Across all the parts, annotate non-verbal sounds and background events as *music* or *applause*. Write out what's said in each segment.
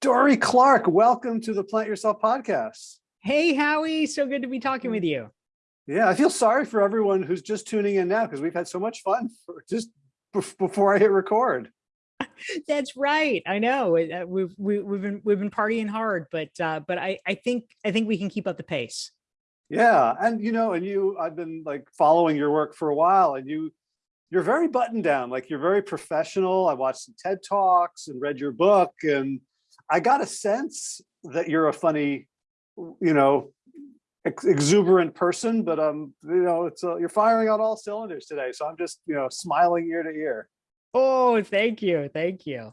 Dorie Clark, welcome to the Plant Yourself podcast. Hey, Howie, so good to be talking with you. Yeah, I feel sorry for everyone who's just tuning in now because we've had so much fun just before I hit record. *laughs* That's right. I know uh, we've we, have we have been we've been partying hard, but uh, but I I think I think we can keep up the pace. Yeah, and you know, and you I've been like following your work for a while, and you you're very buttoned down, like you're very professional. I watched some TED talks and read your book, and I got a sense that you're a funny, you know, ex exuberant person, but um, you know, it's uh, you're firing on all cylinders today. So I'm just, you know, smiling ear to ear. Oh, thank you, thank you.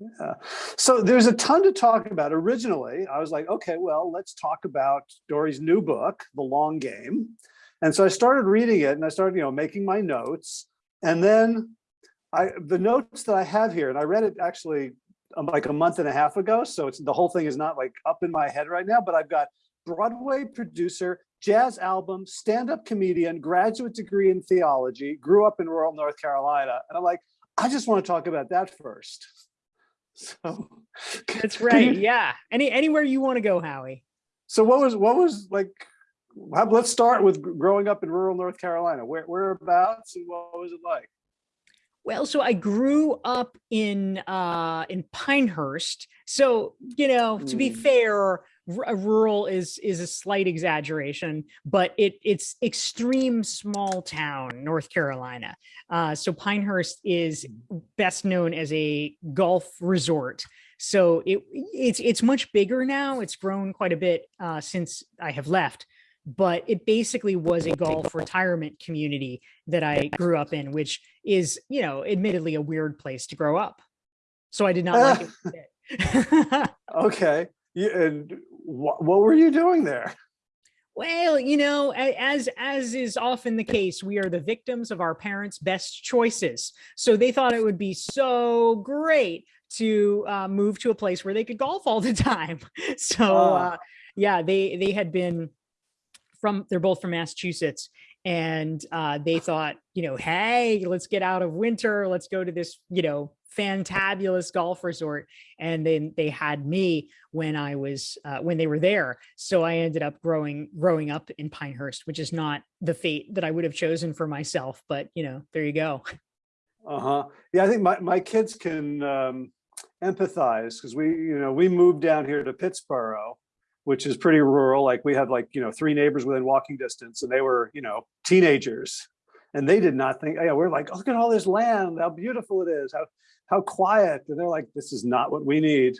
Yeah. So there's a ton to talk about. Originally, I was like, okay, well, let's talk about Dorie's new book, The Long Game. And so I started reading it and I started, you know, making my notes. And then I the notes that I have here, and I read it actually Um, like a month and a half ago. So it's the whole thing is not like up in my head right now, but I've got Broadway producer, jazz album, stand-up comedian, graduate degree in theology, grew up in rural North Carolina. And I'm like, I just want to talk about that first. *laughs* So that's right. You, yeah. Any anywhere you want to go, Howie. So what was what was like let's start with growing up in rural North Carolina. Where whereabouts and what was it like? Well, so I grew up in uh, in Pinehurst. So, you know, to be mm. fair, rural is is a slight exaggeration, but it it's extreme small town, North Carolina. Uh, so Pinehurst is mm. best known as a golf resort. So it it's it's much bigger now. It's grown quite a bit uh, since I have left but it basically was a golf retirement community that I grew up in, which is, you know, admittedly a weird place to grow up. So I did not like it. *laughs* *laughs* okay. and what, what were you doing there? Well, you know, as as is often the case, we are the victims of our parents' best choices. So they thought it would be so great to uh, move to a place where they could golf all the *laughs* time. So uh, yeah, they they had been from they're both from Massachusetts and uh, they thought, you know, hey, let's get out of winter. Let's go to this, you know, fantabulous golf resort. And then they had me when I was uh, when they were there. So I ended up growing growing up in Pinehurst, which is not the fate that I would have chosen for myself. But you know, there you go. Uh huh. Yeah, I think my my kids can um, empathize because we you know we moved down here to Pittsboro which is pretty rural. Like we had like, you know, three neighbors within walking distance and they were, you know, teenagers and they did not think, yeah, we're like, look at all this land, how beautiful it is, how, how quiet. And they're like, this is not what we need.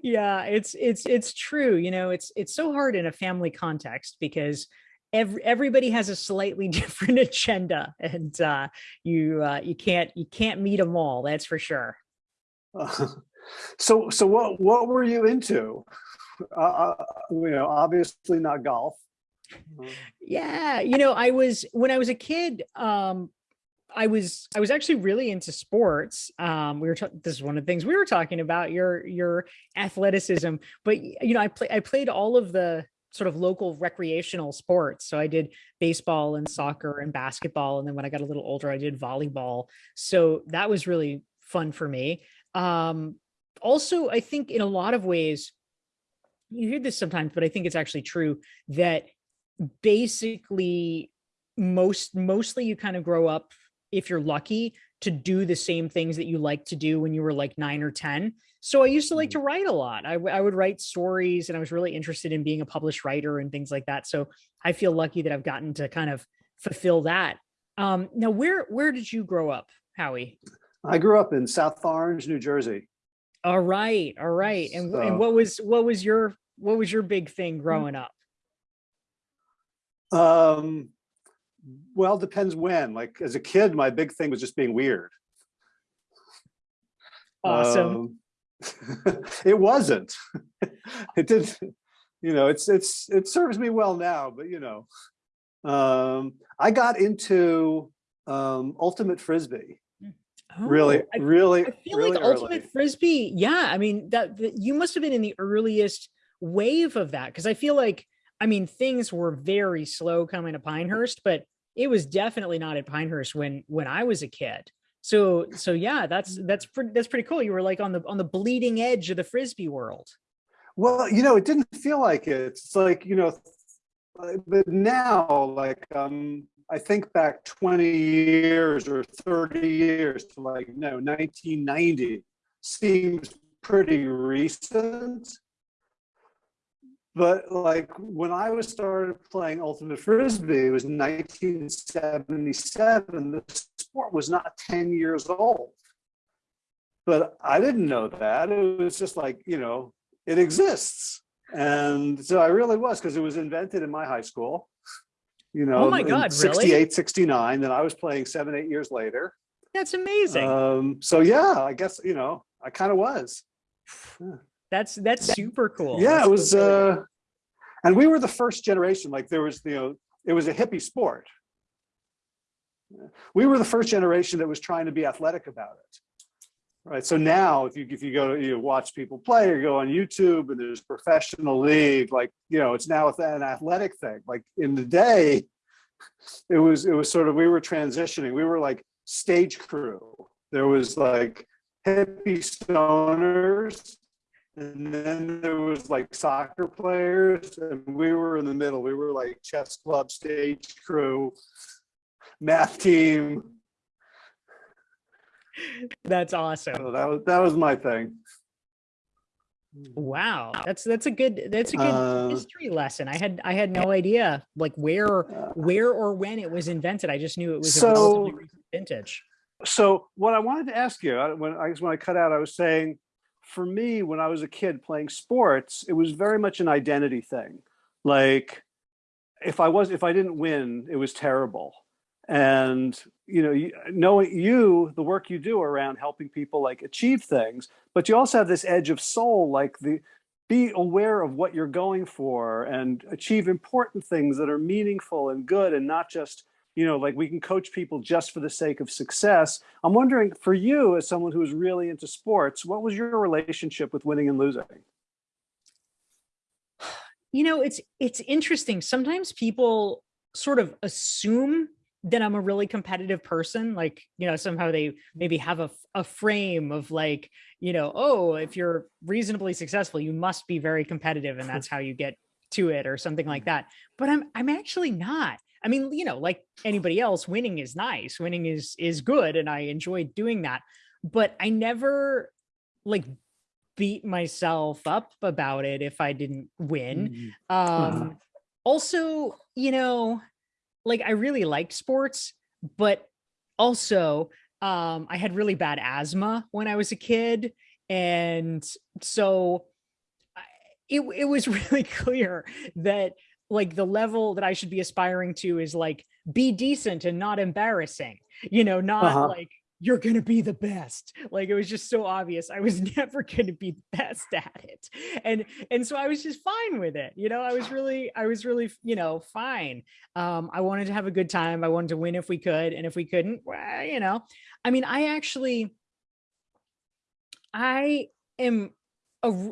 Yeah, it's, it's, it's true. You know, it's, it's so hard in a family context because every, everybody has a slightly *laughs* different agenda and uh, you, uh, you can't, you can't meet them all. That's for sure. *laughs* So, so what what were you into? Uh, uh, you know, obviously not golf. Yeah, you know, I was when I was a kid. Um, I was I was actually really into sports. Um, we were this is one of the things we were talking about your your athleticism, but you know, I play I played all of the sort of local recreational sports. So I did baseball and soccer and basketball, and then when I got a little older, I did volleyball. So that was really fun for me. Um, also, I think in a lot of ways, you hear this sometimes, but I think it's actually true that basically most mostly you kind of grow up if you're lucky to do the same things that you like to do when you were like nine or 10. So I used to like mm-hmm. to write a lot. I, I would write stories and I was really interested in being a published writer and things like that. So I feel lucky that I've gotten to kind of fulfill that. Um, now, where, where did you grow up, Howie? I grew up in South Orange, New Jersey. All right, all right. And, so, and what was what was your what was your big thing hmm. growing up? Um, well, depends when. Like as a kid, my big thing was just being weird. Awesome. Um, *laughs* it wasn't. *laughs* it did. You know, it's it's it serves me well now, but you know, um, I got into um, ultimate frisbee Oh, really, I, really, I feel really like early. ultimate frisbee. Yeah, I mean that, that you must have been in the earliest wave of that because I feel like I mean things were very slow coming to Pinehurst, but it was definitely not at Pinehurst when when I was a kid. So so yeah, that's that's pretty that's pretty cool. You were like on the on the bleeding edge of the frisbee world. Well, you know, it didn't feel like it. It's like, you know, but now, like, um, I think back 20 years or 30 years to like, no, 1990 seems pretty recent. But like when I was started playing Ultimate Frisbee, it was 1977. The sport was not 10 years old. But I didn't know that. It was just like, you know, it exists. And so I really was because it was invented in my high school. You know, oh my God, 68, really? 69. Then I was playing seven, eight years later. That's amazing. Um, so yeah, I guess, you know, I kind of was. Yeah. That's that's super cool. Yeah, that's it was uh and we were the first generation, like there was, you know, it was a hippie sport. We were the first generation that was trying to be athletic about it. Right. So now if you if you go to you watch people play or go on YouTube and there's professional league, like you know, it's now an athletic thing. Like in the day, *laughs* it was it was sort of we were transitioning. We were like stage crew. There was like hippie stoners, and then there was like soccer players, and we were in the middle. We were like chess club stage crew, math team, *laughs* that's awesome. So that was that was my thing. Wow, that's that's a good that's a good Uh, history lesson. I had I had no idea like where Uh, where or when it was invented. I just knew it was So- vintage. So what I wanted to ask you, I- when I guess when I cut out, I was saying, for me, when I was a kid playing sports, it was very much an identity thing. Like, if I was if I didn't win, it was terrible. And you know, you, knowing you, the work you do around helping people like achieve things, but you also have this edge of soul, like the be aware of what you're going for and achieve important things that are meaningful and good and not just you know, like we can coach people just for the sake of success. I'm wondering for you, as someone who's really into sports, what was your relationship with winning and losing? *sighs* You know, it's it's interesting. Sometimes people sort of assume that I'm a really competitive person. Like, you know, somehow they maybe have a, a frame of like, you know, oh, if you're reasonably successful, you must be very competitive and that's *laughs* how you get to it or something like that. But I'm I'm actually not. I mean, you know, like anybody else, winning is nice. Winning is is good and I enjoy doing that. But I never like beat myself up about it if I didn't win. Um Uh-huh. also, you know, like I really liked sports, but also um I had really bad asthma when I was a kid and so I- it it was *laughs* really clear that like the level that I should be aspiring to is like be decent and not embarrassing. You know, not Uh-huh. like you're going to be the best. Like it was just so obvious I was *laughs* never going to be the best at it. And and so I was just fine with it. You know, I was really I was really, you know, fine. Um I wanted to have a good time. I wanted to win if we could and if we couldn't, well, you know. I mean, I actually I am a,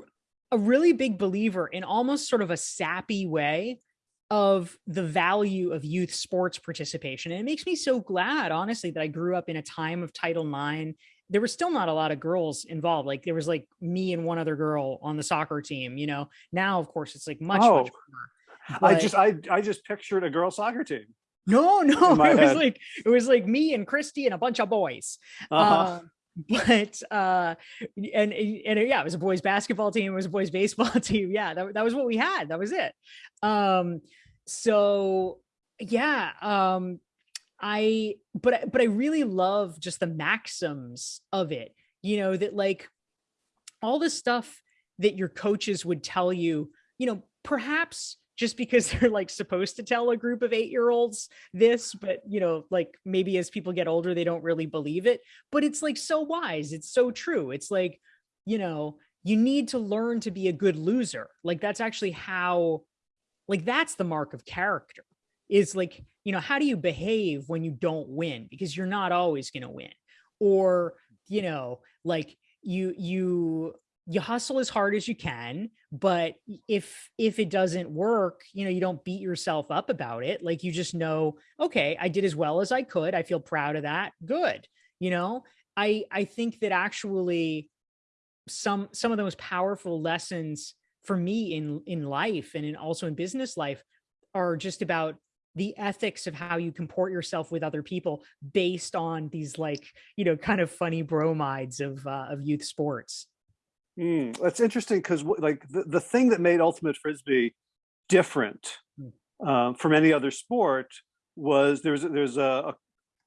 a really big believer in almost sort of a sappy way of the value of youth sports participation. And it makes me so glad, honestly, that I grew up in a time of Title IX. There were still not a lot of girls involved. Like there was like me and one other girl on the soccer team, you know. Now, of course, it's like much, Oh, much more. I just I I just pictured a girl soccer team. no, *laughs* no, it was head. like it was like me and Christy and a bunch of boys. Uh-huh. Um, *laughs* but uh and and yeah it was a boys basketball team it was a boys *laughs* baseball *laughs* team yeah that, that was what we had that was it. Um so yeah um i but but i really love just the maxims of it you know that like all the stuff that your coaches would tell you you know perhaps just because *laughs* they're like supposed to tell a group of eight year olds this but you know like maybe as people get older they don't really believe it. But it's like so wise. It's so true. It's like you know you need to learn to be a good loser. Like that's actually how like that's the mark of character is like you know how do you behave when you don't win? Because you're not always going to win. Or you know like you you you hustle as hard as you can but if if it doesn't work you know you don't beat yourself up about it like you just know okay i did as well as i could i feel proud of that good you know? I i think that actually some some of the most powerful lessons for me in in life and in also in business life are just about the ethics of how you comport yourself with other people based on these like you know kind of funny bromides of uh, of youth sports Mm, that's interesting because like the, the thing that made ultimate frisbee different Mm. um, from any other sport was there's there's a,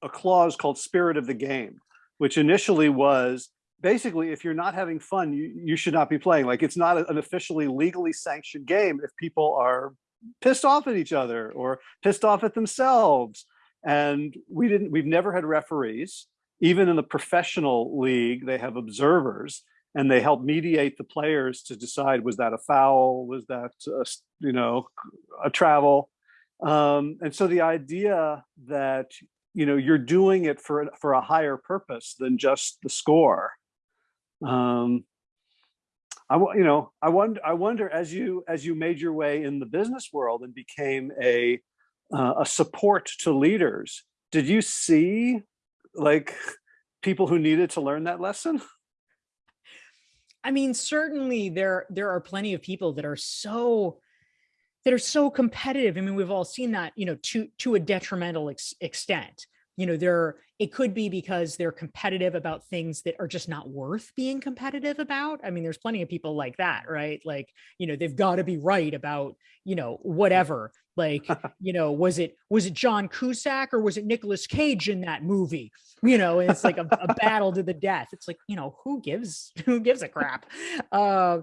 a, a clause called spirit of the game, which initially was basically if you're not having fun, you, you should not be playing. Like it's not an officially legally sanctioned game if people are pissed off at each other or pissed off at themselves. And we didn't, we've never had referees. Even in the professional league, they have observers and they help mediate the players to decide was that a foul? Was that uh, you know a travel? Um, and so the idea that you know you're doing it for for a higher purpose than just the score. Um, I you know I wonder I wonder as you as you made your way in the business world and became a uh, a support to leaders did you see like people who needed to learn that lesson I mean, certainly there there are plenty of people that are so that are so competitive. I mean, we've all seen that, you know, to to a detrimental ex extent. You know, they're it could be because they're competitive about things that are just not worth being competitive about. I mean, there's plenty of people like that, right? Like, you know, they've got to be right about, you know, whatever. Like, *laughs* you know, was it was it John Cusack or was it Nicolas Cage in that movie? You know, and it's like a, a battle to the death. It's like, you know, who gives *laughs* who gives a crap? Uh,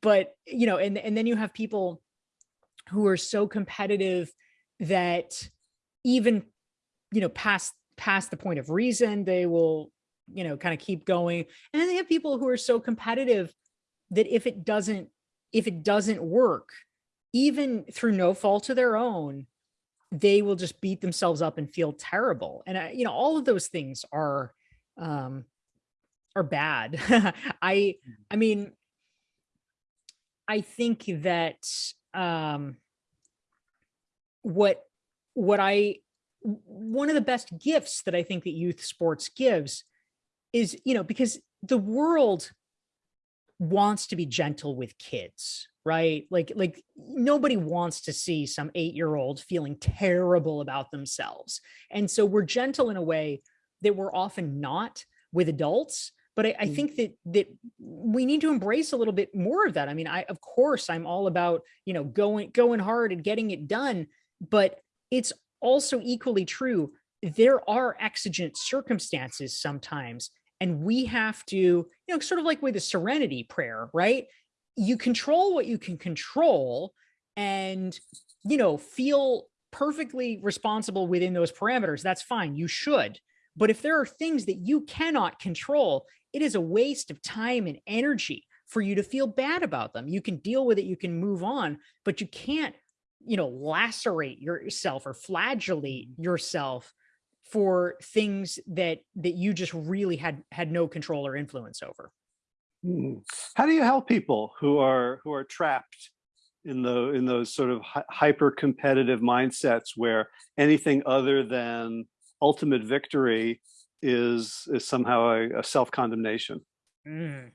but you know, and and then you have people who are so competitive that even you know past past the point of reason they will you know kind of keep going and then they have people who are so competitive that if it doesn't if it doesn't work even through no fault of their own they will just beat themselves up and feel terrible. And I, you know all of those things are um are bad. *laughs* I i mean i think that um what what i one of the best gifts that i think that youth sports gives is you know because the world wants to be gentle with kids right like like nobody wants to see some eight-year-old feeling terrible about themselves and so we're gentle in a way that we're often not with adults but I, I, mm. think that that we need to embrace a little bit more of that. I mean, I of course I'm all about you know going going hard and getting it done, but it's also equally true. There are exigent circumstances sometimes, and we have to, you know, sort of like with the serenity prayer, right? You control what you can control and, you know, feel perfectly responsible within those parameters. That's fine. You should. But if there are things that you cannot control, it is a waste of time and energy for you to feel bad about them. You can deal with it, you can move on, but you can't you know, lacerate yourself or flagellate yourself for things that that you just really had had no control or influence over. Hmm. How do you help people who are who are trapped in the in those sort of hyper competitive mindsets where anything other than ultimate victory is is somehow a, a self condemnation? Mm.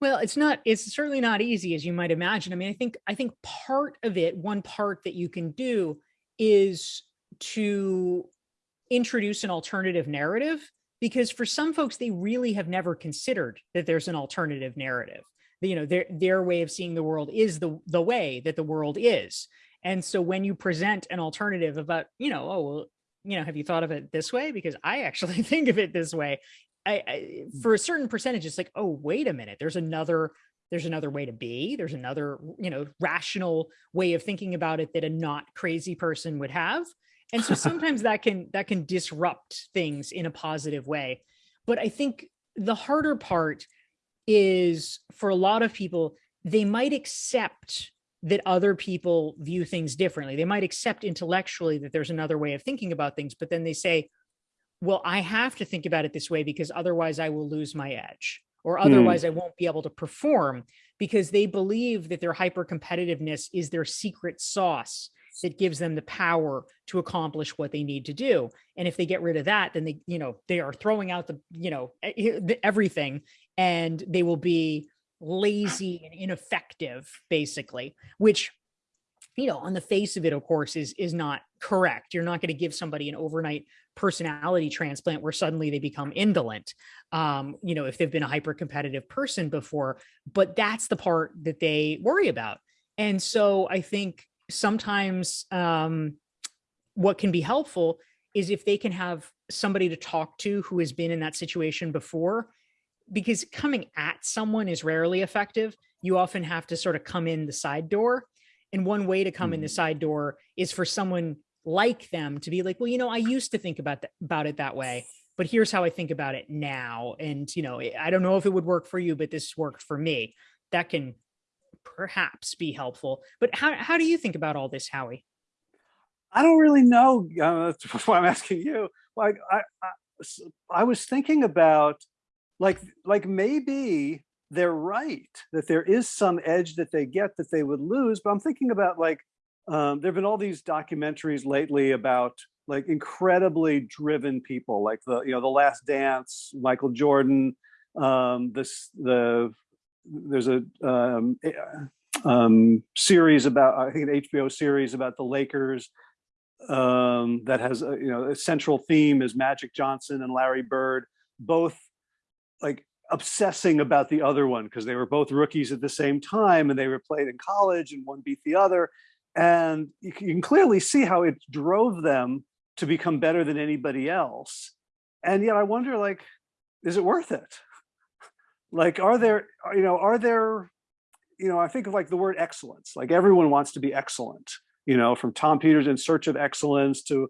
Well, it's not, it's certainly not easy as you might imagine. I mean, I think, I think part of it, one part that you can do is to introduce an alternative narrative because for some folks, they really have never considered that there's an alternative narrative. You know, their, their way of seeing the world is the, the way that the world is. And so when you present an alternative about, you know, oh, well, you know, have you thought of it this way? Because I actually *laughs* think of it this way. I, I, mm. for a certain percentage, it's like, oh, wait a minute, there's another, there's another way to be, there's another, you know, rational way of thinking about it that a not crazy person would have. And so *laughs* sometimes that can, that can disrupt things in a positive way. But I think the harder part is for a lot of people, they might accept that other people view things differently. They might accept intellectually that there's another way of thinking about things, but then they say, well, I have to think about it this way because otherwise I will lose my edge or hmm. otherwise mm. I won't be able to perform because they believe that their hyper competitiveness is their secret sauce that gives them the power to accomplish what they need to do. And if they get rid of that, then they, you know, they are throwing out the, you know, everything and they will be lazy and ineffective basically, which you know, on the face of it, of course, is is not correct. You're not going to give somebody an overnight personality transplant where suddenly they become indolent. Um, you know, if they've been a hyper competitive person before, but that's the part that they worry about. And so I think sometimes um, what can be helpful is if they can have somebody to talk to who has been in that situation before, because coming at someone is rarely effective. You often have to sort of come in the side door and one way to come mm. in the mm-hmm. side door is for someone like them to be like, well, you know, I used to think about that, about it that way, but here's how I think about it now. And, you know, I don't know if it would work for you, but this worked for me. That can perhaps be helpful. But how, how do you think about all this, Howie? I don't really know. Uh, that's *laughs* why I'm asking you. Like, I, I, I was thinking about like, like maybe they're right that there is some edge that they get that they would lose. But I'm thinking about like, um, there have been all these documentaries lately about like incredibly driven people, like the, you know, The Last Dance, Michael Jordan, um, this, the, there's a um, eh, um, series about, I think an HBO series about the Lakers um, that has, a, you know, a central theme is Magic Johnson and Larry Bird, both like obsessing about the other one because they were both rookies at the same time and they were played in college and one beat the other. And you can clearly see how it drove them to become better than anybody else. And yet I wonder like, is it worth it? Like, are there, uh, you know, are there, you know, I think of like the word excellence, like everyone wants to be excellent, you know, from Tom Peters in search of excellence to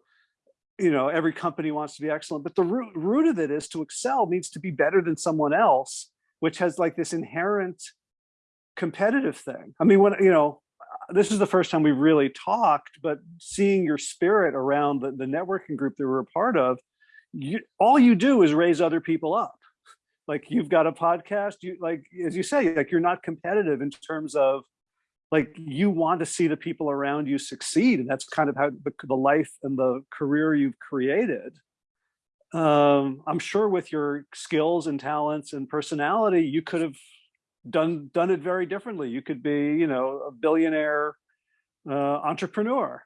you know, every company wants to be excellent, but the root, root of it is to excel means to be better than someone else, which has like this inherent competitive thing. I mean, when, you know, uh, this is the first time we really talked, but seeing your spirit around the, the networking group that we're a part of, you, all you do is raise other people up. Like you've got a podcast, you like, as you say, like you're not competitive in terms of like you want to see the people around you succeed and that's kind of how the, the life and the career you've created. Um, i'm sure with your skills and talents and personality you could have done done it very differently. You could be you know a billionaire uh, entrepreneur.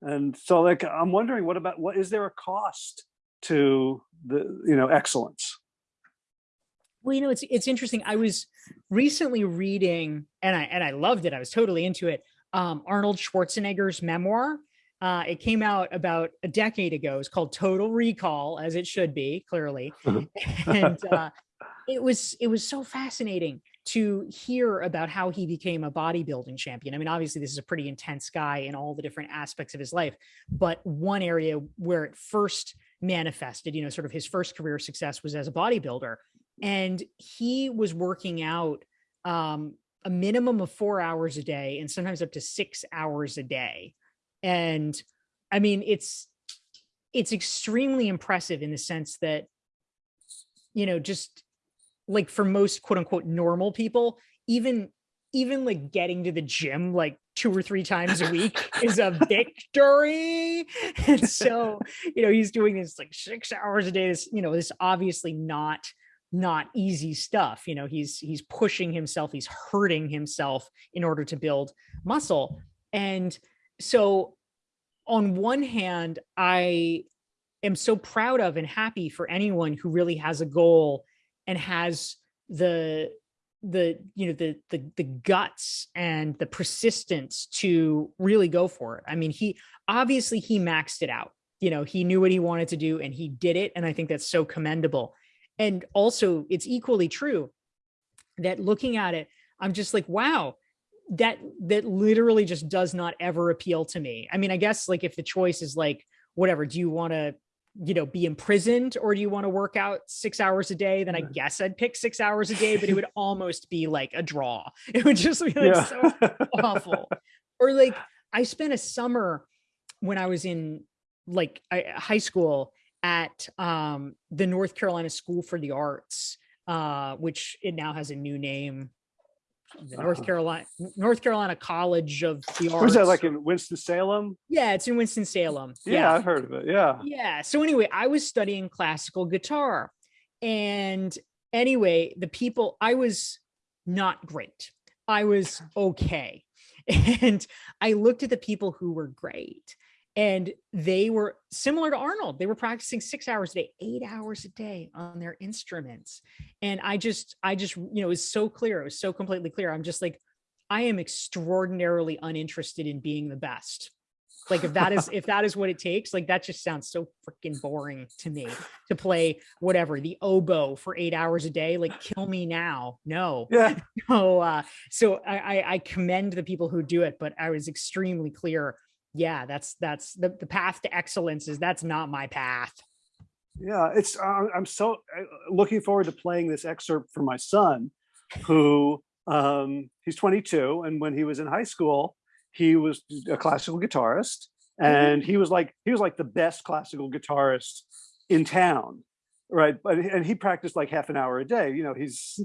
And so like i'm wondering what about what is there a cost to the you know excellence well, you know, it's it's interesting. I was recently reading, and I and I loved it. I was totally into it. Um, Arnold Schwarzenegger's memoir. Uh, it came out about a decade ago. It's called Total Recall, as it should be, clearly. *laughs* *laughs* and uh, it was it was so fascinating to hear about how he became a bodybuilding champion. I mean, obviously, this is a pretty intense guy in all the different aspects of his life, but one area where it first manifested, you know, sort of his first career success was as a bodybuilder and he was working out um, a minimum of four hours a day and sometimes up to six hours a day. And I mean, it's, it's extremely impressive in the sense that, you know, just like for most quote unquote normal people, even, even like getting to the gym like two or three times a week *laughs* is a victory. And so, you know, he's doing this like six hours a day. This, you know, this obviously not not easy stuff. You know, he's he's pushing himself, he's hurting himself in order to build muscle. And so on one hand, I am so proud of and happy for anyone who really has a goal and has the the you know the the the guts and the persistence to really go for it. I mean, he obviously he maxed it out. You know, he knew what he wanted to do and he did it and I think that's so commendable. And also it's equally true that looking at it, I'm just like, wow, that that literally just does not ever appeal to me. I mean, I guess like if the choice is like, whatever, do you want to, you know, be imprisoned or do you want to work out six hours a day? Then I guess I'd pick six hours a day, but it would *laughs* almost be like a draw. *laughs* It would just be like yeah. so *laughs* awful. Or like I spent a summer when I was in like high school at um, the North Carolina School for the Arts, uh, which it now has a new name, the North. Carolina North Carolina College of the Arts. Where's that, like in Winston-Salem? yeah, it's in Winston Salem. Yeah, I've heard of it, yeah. Yeah. So anyway, I was studying classical guitar. And anyway, the people, I was not great. I was okay. *laughs* And I looked at the people who were great. And they were similar to Arnold. They were practicing six hours a day, eight hours a day on their instruments. And I just, I just, you know, it was so clear. It was so completely clear. I'm just like, I am extraordinarily uninterested in being the best like if that is if that is what it takes like that just sounds so freaking boring to me to play whatever the oboe for eight hours a day like kill me now no Yeah, *laughs* no uh so I, I i commend the people who do it but i was extremely clear yeah that's that's the, the path to excellence is that's not my path yeah, it's, uh, I'm so uh, looking forward to playing this excerpt for my son, who, um, he's 22, and when he was in high school, he was a classical guitarist, and he was like, he was like the best classical guitarist in town, right? But, and he practiced like half an hour a day, you know, he's,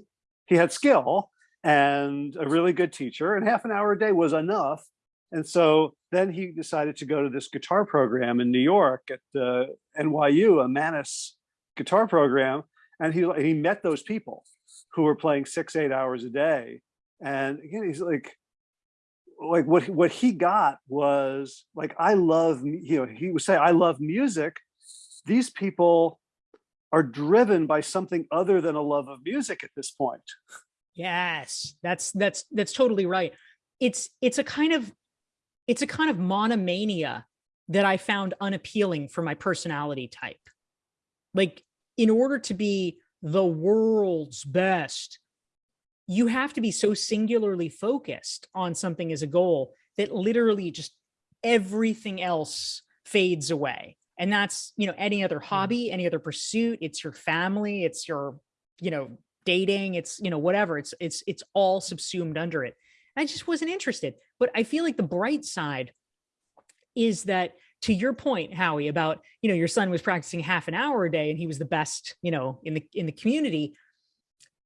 he had skill and a really good teacher, and half an hour a day was enough. And so then he decided to go to this guitar program in New York at the NYU, a Mannes guitar program, and he he met those people who were playing six, eight hours a day. And again, he's like, like what what he got was like, I love, you know, he would say, I love music. These people are driven by something other than a love of music at this point. Yes, that's that's that's totally right. It's it's a kind of it's a kind of monomania that I found unappealing for my personality type. Like in order to be the world's best, you have to be so singularly focused on something as a goal that literally just everything else fades away. And that's, you know, any other hobby, any other pursuit, it's your family, it's your, you know, dating, it's, you know, whatever, it's, it's, it's all subsumed under it. I just wasn't interested. But I feel like the bright side is that to your point, Howie, about, you know, your son was practicing half an hour a day and he was the best, you know, in the, in the community.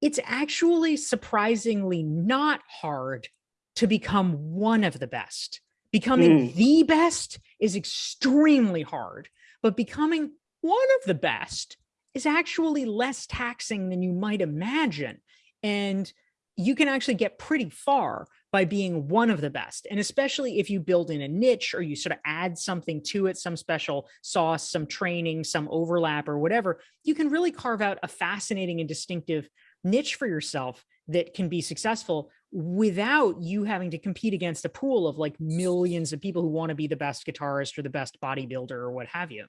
It's actually surprisingly not hard to become one of the best. Becoming Mm. the best is extremely hard, but becoming one of the best is actually less taxing than you might imagine. And you can actually get pretty far by being one of the best. And especially if you build in a niche or you sort of add something to it, some special sauce, some training, some overlap or whatever, you can really carve out a fascinating and distinctive niche for yourself that can be successful without you having to compete against a pool of like millions of people who want to be the best guitarist or the best bodybuilder or what have you.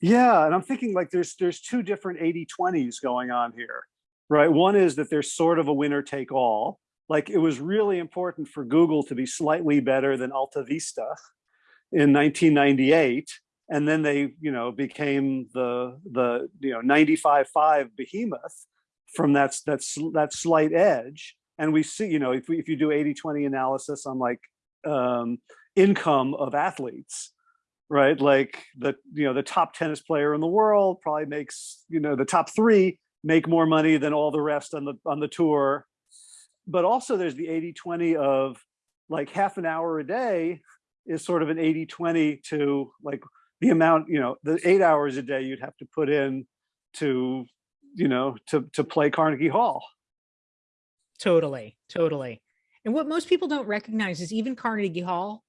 Yeah, and I'm thinking like there's there's two different 80-20s going on here, right? One is that there's sort of a winner take all. Like it was really important for Google to be slightly better than Alta Vista in 1998, and then they, you know, became the the you know 95.5 behemoth from that that that slight edge. And we see, you know, if we, if you do 80-20 analysis on like um, income of athletes, right? Like the, you know, the top tennis player in the world probably makes, you know, the top three make more money than all the rest on the, on the tour. But also there's the 80, 20 of like half an hour a day is sort of an 80, 20 to like the amount, you know, the eight hours a day you'd have to put in to, you know, to, to play Carnegie Hall. Totally, totally. And what most people don't recognize is even Carnegie Hall,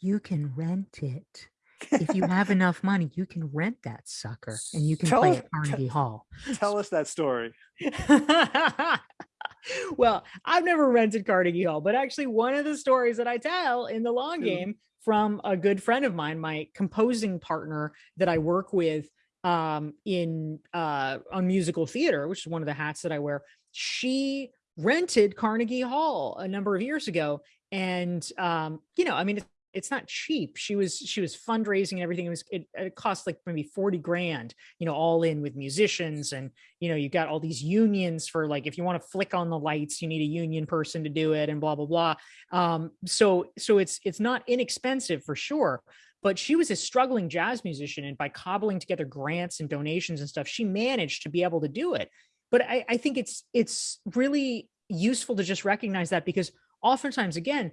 you can rent it. If you have *laughs* enough money, you can rent that sucker and you can Tell play us- at Carnegie Hall. Tell us that story. *laughs* *laughs* well, I've never rented Carnegie Hall, but actually one of the stories that I tell in the long game from a good friend of mine, my composing partner that I work with um, in uh, on musical theater, which is one of the hats that I wear. She rented Carnegie Hall a number of years ago, and um, you know, I mean, it's, not cheap. She was she was fundraising and everything. It was it, it cost like maybe forty grand, you know, all in with musicians and you know, you got all these unions for like if you want to flick on the lights, you need a union person to do it and blah blah blah. Um, so so it's it's not inexpensive for sure. But she was a struggling jazz musician, and by cobbling together grants and donations and stuff, she managed to be able to do it. But I, I think it's it's really useful to just recognize that because oftentimes, again,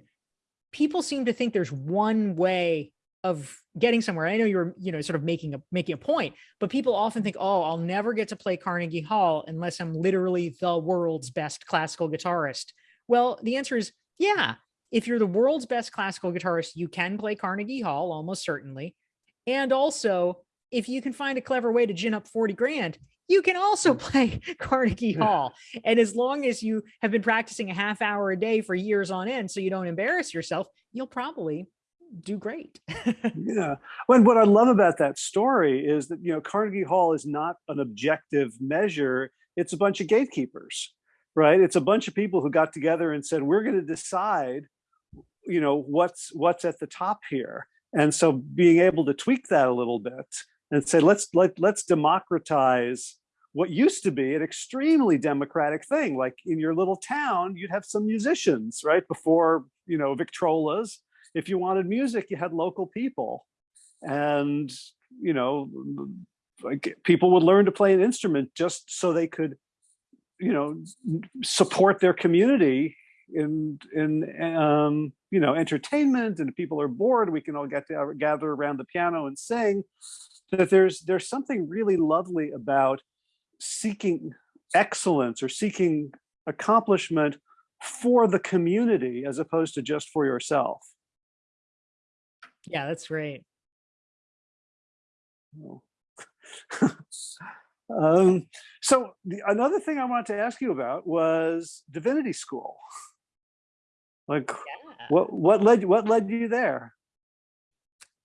people seem to think there's one way of getting somewhere. I know you're, you know, sort of making a making a point, but people often think, oh, I'll never get to play Carnegie Hall unless I'm literally the world's best classical guitarist. Well, the answer is yeah. If you're the world's best classical guitarist, you can play Carnegie Hall almost certainly. And also, if you can find a clever way to gin up 40 grand, you can also mm. play *laughs* Carnegie Hall. And as long as you have been practicing a half hour a day for years on end, so you don't embarrass yourself, you'll probably do great. *laughs* yeah. When what I love about that story is that, you know, Carnegie Hall is not an objective measure. It's a bunch of gatekeepers, right? It's a bunch of people who got together and said, we're going to decide, you know, what's what's at the top here. And so being able to tweak that a little bit and say, let's let, let's democratize what used to be an extremely democratic thing. Like in your little town, you'd have some musicians, right? Before, you know, Victrolas. If you wanted music, you had local people. And, you know, like people would learn to play an instrument just so they could, you know, support their community in, in um, you know, entertainment and people are bored, we can all get to gather around the piano and sing that there's there's something really lovely about seeking excellence or seeking accomplishment for the community as opposed to just for yourself. Yeah, that's great. *laughs* um, so the, another thing I wanted to ask you about was divinity school. *laughs* Like, yeah. what what led what led you there?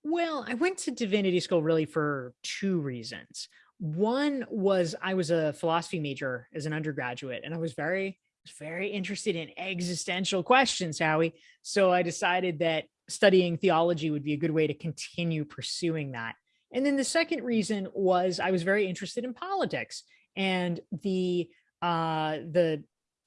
Well, I went to divinity school really for two reasons. One was I was a philosophy major as an undergraduate, and I was very, very interested in existential questions, Howie. So I decided that studying theology would be a good way to continue pursuing that. And then the second reason was I was very interested in politics and the uh, the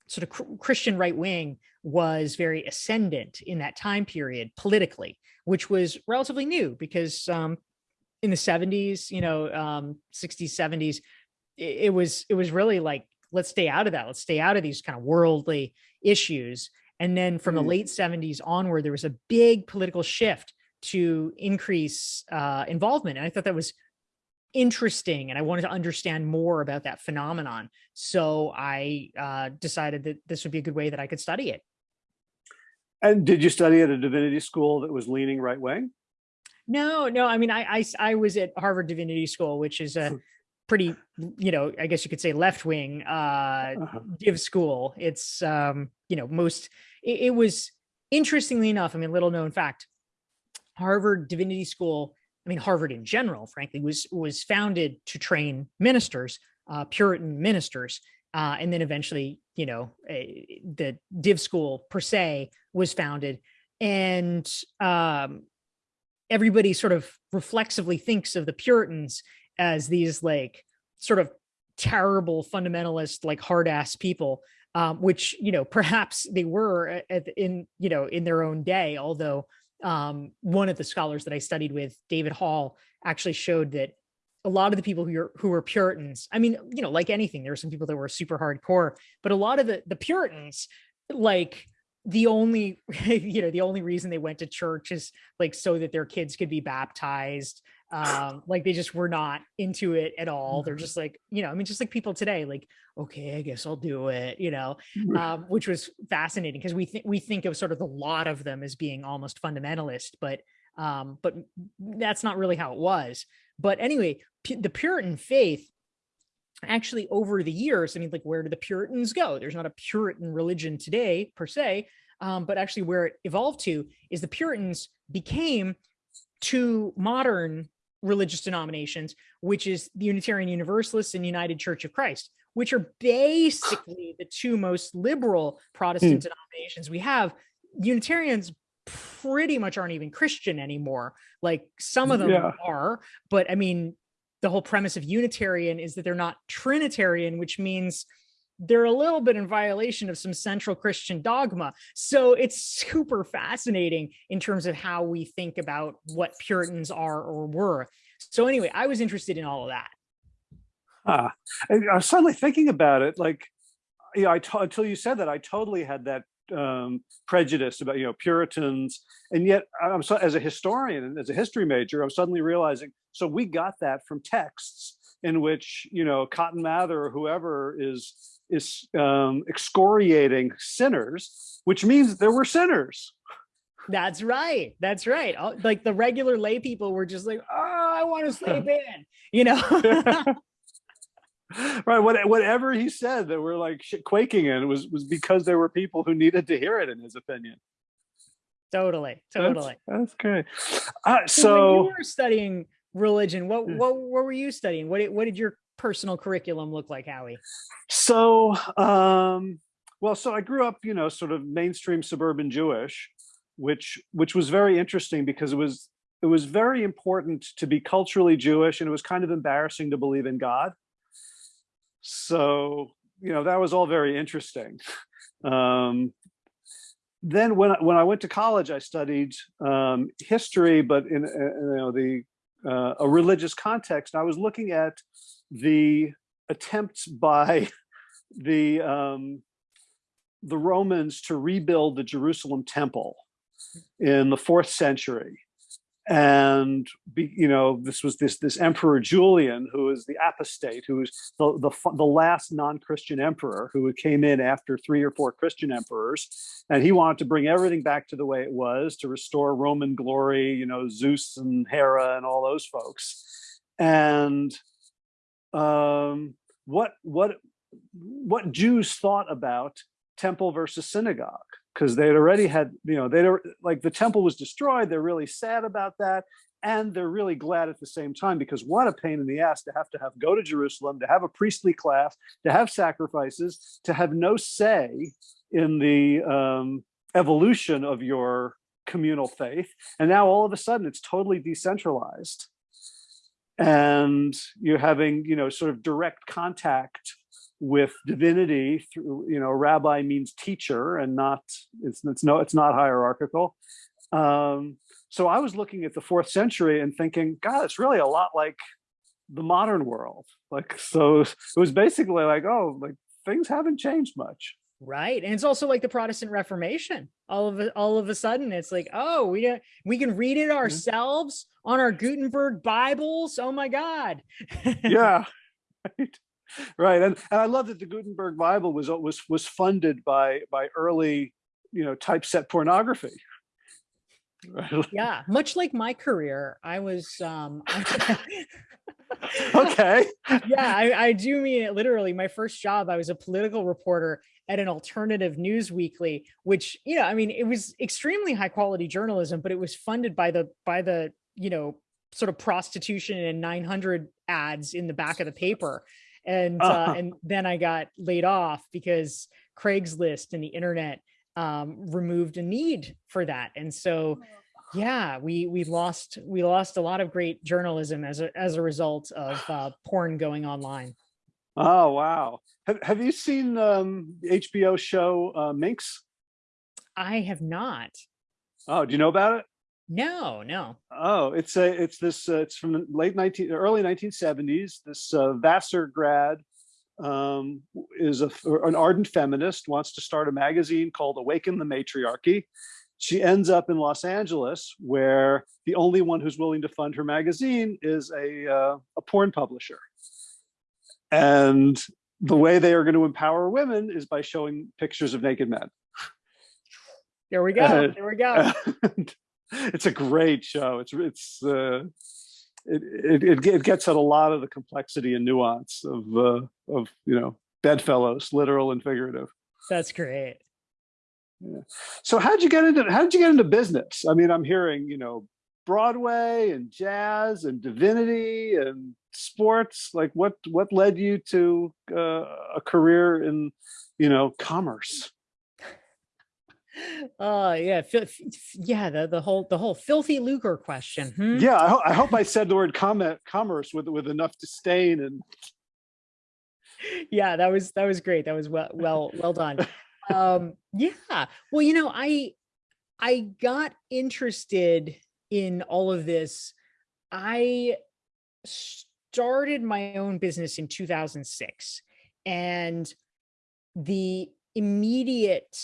sort of Christian right wing was very ascendant in that time period politically which was relatively new because um, in the 70s, you know, um, 60s, 70s, it, it was it was really like, let's stay out of that. Let's stay out of these kind of worldly issues. And then from mm. the late 70s onward, there was a big political shift to increase uh, involvement. And I thought that was interesting and I wanted to understand more about that phenomenon. So I uh, decided that this would be a good way that I could study it. And did you study at a divinity school that was leaning right wing? No, no. I mean, I, I, I was at Harvard Divinity School, which is a pretty, you know, I guess you could say left wing uh, uh -huh. div school. It's, um, you know, most, it, it was interestingly enough, I mean, little known fact, Harvard Divinity School, I mean, Harvard in general, frankly, was, was founded to train ministers, uh, Puritan ministers. Uh, and then eventually, you know, a, the div school per se was founded and um, everybody sort of reflexively thinks of the Puritans as these like sort of terrible fundamentalist, like hard ass people, um, which, you know, perhaps they were at, in, you know, in their own day, although um, one of the scholars that I studied with, David Hall, actually showed that a lot of the people who are who were Puritans, I mean, you know, like anything, there were some people that were super hardcore, but a lot of the the Puritans, like the only, *laughs* you know, the only reason they went to church is like so that their kids could be baptized. Um, like they just were not into it at all. They're mm-hmm. just like, you know, I mean, just like people today, like, okay, I guess I'll do it, you know, um, which was fascinating because we think we think of sort of the lot of them as being almost fundamentalist, but um, but that's not really how it was. But anyway, the Puritan faith actually over the years, I mean, like where do the Puritans go? There's not a Puritan religion today per se, um, but actually where it evolved to is the Puritans became two modern religious denominations, which is the Unitarian Universalists and United Church of Christ, which are basically the two most liberal Protestant hmm. denominations we have. Unitarians pretty much aren't even Christian anymore. Like some of them yeah. are, but I mean, the whole premise of Unitarian is that they're not Trinitarian, which means they're a little bit in violation of some central Christian dogma. So it's super fascinating in terms of how we think about what Puritans are or were. So anyway, I was interested in all of that. Huh. I was suddenly thinking about it, like, I to- until you said that, I totally had that um, prejudice about you know Puritans, and yet I'm so as a historian and as a history major, I'm suddenly realizing so we got that from texts in which you know Cotton Mather or whoever is is um, excoriating sinners, which means there were sinners. That's right. That's right. Like the regular lay people were just like, oh, I want to sleep *laughs* in, you know? *laughs* right. What, whatever he said that we're like quaking in was was because there were people who needed to hear it, in his opinion. totally. Totally. That's, great. Uh, So when you were studying religion, what, what, what were you studying? What, what did your personal curriculum look like, Howie? so um, well, so I grew up, you know, sort of mainstream suburban Jewish, which which was very interesting because it was it was very important to be culturally Jewish, and it was kind of embarrassing to believe in God. So you know that was all very interesting. *laughs* Um, then when I- when I went to college, I studied um, history, but in, uh, you know the uh, a religious context. I was looking at the attempts by *laughs* the um, the Romans to rebuild the Jerusalem temple in the fourth century. And be, you know, this was this this Emperor Julian, who is the apostate, who is the the, the last non-Christian emperor who came in after three or four Christian emperors, and he wanted to bring everything back to the way it was to restore Roman glory, you know, Zeus and Hera and all those folks. And um, what what what Jews thought about temple versus synagogue because they'd already had you know they'd like the temple was destroyed they're really sad about that and they're really glad at the same time because what a pain in the ass to have to have go to Jerusalem to have a priestly class to have sacrifices to have no say in the um, evolution of your communal faith and now all of a sudden it's totally decentralized and you're having you know sort of direct contact with divinity through you know rabbi means teacher and not it's it's no it's not hierarchical. Um so i was looking at the fourth century and thinking god it's really a lot like the modern world. Like so it was basically like oh like things haven't changed much Right. And it's also like the Protestant Reformation. All of all of a sudden, it's like, oh, we we can read it ourselves on our Gutenberg Bibles. Oh my God. yeah *laughs* right right and, and i love that the gutenberg bible was was was funded by by early you know typeset pornography *laughs* yeah. Much like my career, I was um *laughs* okay yeah, I, I do mean it literally. My first job, I was a political reporter at an alternative news weekly, which, you know, I mean, it was extremely high quality journalism, but it was funded by the by the, you know, sort of prostitution and 900 ads in the back of the paper. And uh, Uh-huh. *laughs* and then I got laid off because Craigslist and the internet um, removed a need for that. And so yeah we we lost we lost a lot of great journalism as a as a result of uh, porn going online Oh wow! Have Have you seen um, the HBO show uh, Minx? i have not Oh, do you know about it? no no Oh, it's a it's this uh, it's from the late nineteen early nineteen seventies. This uh, Vassar grad um, is a, an ardent feminist, wants to start a magazine called Awaken the Matriarchy. She ends up in Los Angeles, where the only one who's willing to fund her magazine is a uh, a porn publisher. And the way they are going to empower women is by showing pictures of naked men. there we go Uh, there we go *laughs* it's a great show. It's it's uh, it, it it gets at a lot of the complexity and nuance of uh, of you know bedfellows, literal and figurative. that's great Yeah. So how'd you get into how did you get into business? I mean, I'm hearing you know Broadway and jazz and divinity and sports. Like what what led you to uh, a career in you know commerce? uh yeah yeah the the whole the whole filthy lucre question hmm? Yeah, I, ho- I hope I said the word comment commerce with with enough disdain and yeah that was that was great that was well well well done um yeah well you know i i got interested in all of this i started my own business in 2006 and the immediate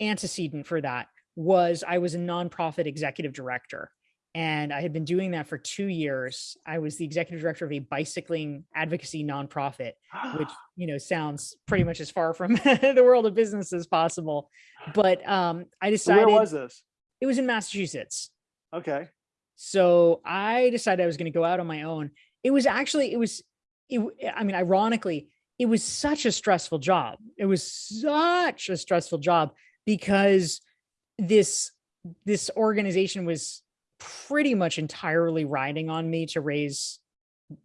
antecedent for that was I was a nonprofit executive director. And I had been doing that for two years. I was the executive director of a bicycling advocacy nonprofit, which *gasps* you know sounds pretty much as far from *laughs* the world of business as possible. But um, I decided Where was this? it was in Massachusetts. Okay. So I decided I was going to go out on my own. It was actually, it was, it, w- eh, I mean, ironically, it was such a stressful job. It was such a stressful job because this, this organization was pretty much entirely riding on me to raise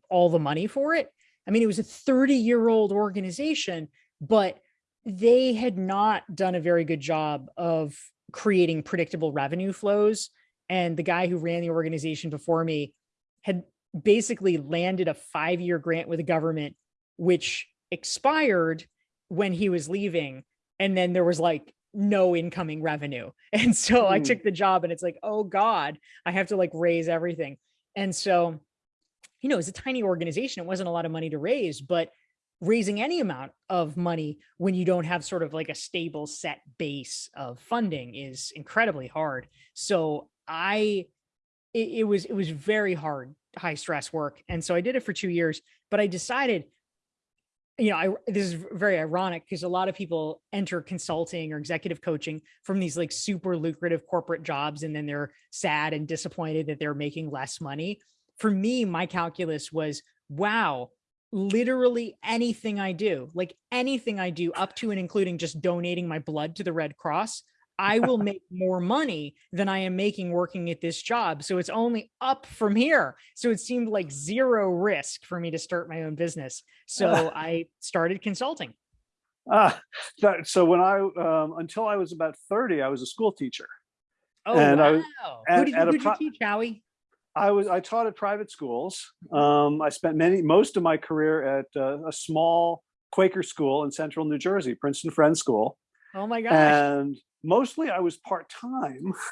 all the money for it. I mean, it was a 30 year old organization, but they had not done a very good job of creating predictable revenue flows and the guy who ran the organization before me had basically landed a five-year grant with the government which expired when he was leaving and then there was like no incoming revenue. *laughs* And so i Hmm. took the job and it's like oh god i have to like raise everything. And so you know it's a tiny organization it wasn't a lot of money to raise but raising any amount of money when you don't have sort of like a stable set base of funding is incredibly hard. So i it, it was it was very hard high stress work and so i did it for two years but i decided you know i this is very ironic because a lot of people enter consulting or executive coaching from these like super lucrative corporate jobs and then they're sad and disappointed that they're making less money. For me my calculus was wow literally anything I do, like anything I do up to and including just donating my blood to the Red Cross, I will make more money than I am making working at this job. So it's only up from here. So it seemed like zero risk for me to start my own business. So *laughs* I started consulting. Ah, so when I, um, until I was about 30, I was a school teacher. Oh, And I wow. was- Who did you, at a who'd you teach, Howie? I was, I taught at private schools. Um, I spent many, most of my career at uh, a small Quaker school in central New Jersey, Princeton Friends School. Oh my gosh. and mostly I was part-time. *laughs*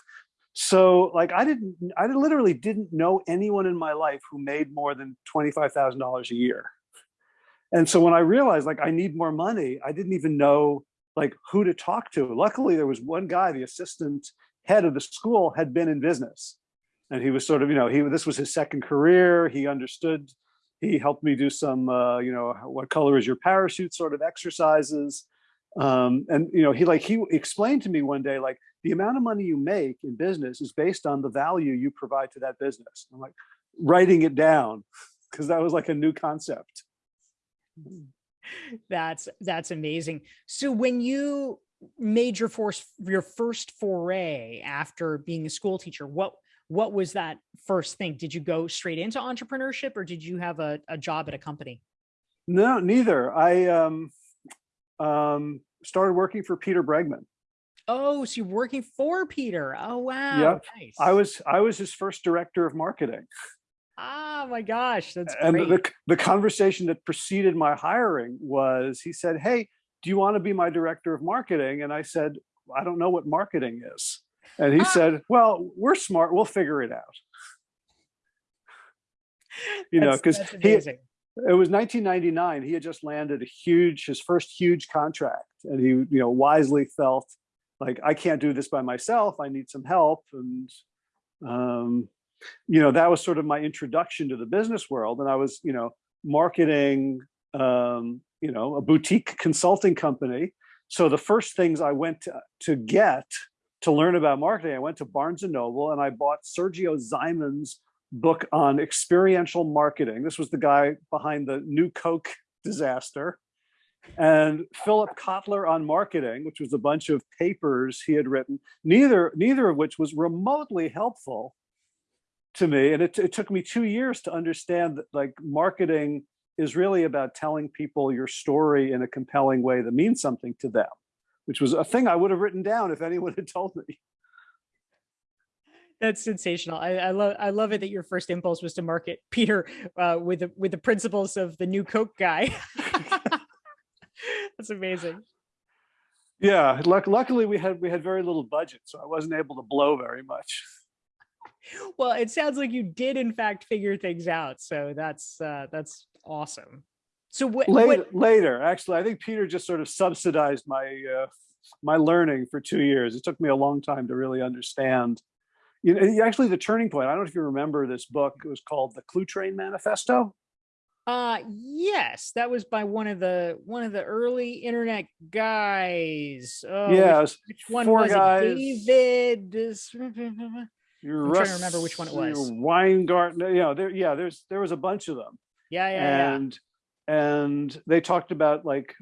So like I didn't, I literally didn't know anyone in my life who made more than $25,000 a year. And so when I realized like I need more money, I didn't even know like who to talk to. Luckily there was one guy, the assistant head of the school had been in business. And he was sort of, you know, he, this was his second career. He understood, he helped me do some, uh, you know, what color is your parachute sort of exercises um and you know he like he explained to me one day like the amount of money you make in business is based on the value you provide to that business i'm like writing it down because that was like a new concept That's that's amazing. So when you made your force your first foray after being a school teacher, what what was that first thing? Did you go straight into entrepreneurship or did you have a, a job at a company? no neither i um um started working for peter bregman Oh, so you're working for Peter. Oh wow. Yep. Nice. i was i was his first director of marketing ah my gosh, that's and great. the, the conversation that preceded my hiring was he said hey do you want to be my director of marketing and i said i don't know what marketing is and he Ah. said well we're smart we'll figure it out *laughs* you know because he. It was 1999 he had just landed a huge his first huge contract and he you know wisely felt like i can't do this by myself. I need some help. And um you know that was sort of my introduction to the business world and i was you know marketing um you know a boutique consulting company. So the first things i went to, to get to learn about marketing i went to barnes and noble and i bought sergio Zyman's book on experiential marketing. This was the guy behind the new Coke disaster. And Philip Kotler on marketing, which was a bunch of papers he had written, neither, neither of which was remotely helpful to me. And it, it took me two years to understand that like marketing is really about telling people your story in a compelling way that means something to them, which was a thing I would have written down if anyone had told me. That's sensational. I, I love I love it that your first impulse was to market Peter uh, with the with the principles of the new Coke guy. *laughs* That's amazing. Yeah, luck, luckily we had we had very little budget, so I wasn't able to blow very much. Well, it sounds like you did in fact figure things out. So that's uh, that's awesome. So what, Later, what later, actually, I think Peter just sort of subsidized my, uh, my learning for two years. It took me a long time to really understand. You know, actually the turning point, I don't know if you remember this book, it was called The Cluetrain Manifesto. uh yes, that was by one of the one of the early internet guys. Oh, which- Yeah, it which, one four was guys. it? David *laughs* You're I'm trying to remember which one it was. Weingarten, you know, there, yeah, there's, there was a bunch of them. Yeah, yeah, yeah. and and they talked about like